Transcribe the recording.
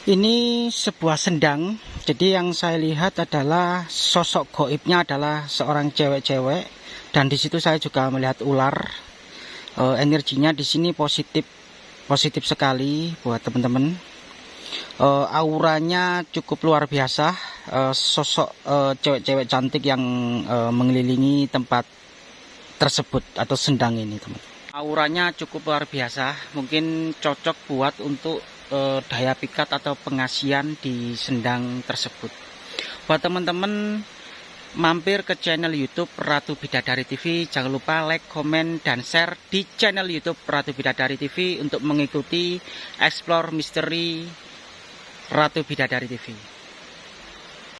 Ini sebuah sendang. Jadi yang saya lihat adalah sosok goibnya adalah seorang cewek-cewek dan di situ saya juga melihat ular. E, energinya di sini positif positif sekali buat teman-teman. E, auranya cukup luar biasa. E, sosok cewek-cewek cantik yang mengelilingi tempat tersebut atau sendang ini, teman. Auranya cukup luar biasa. Mungkin cocok buat untuk eh, daya pikat atau pengasian di sendang tersebut. Buat teman-teman mampir ke channel YouTube Ratu Bidadari TV, jangan lupa like, komen, dan share di channel YouTube Ratu Bidadari TV untuk mengikuti explore misteri Ratu Bidadari TV.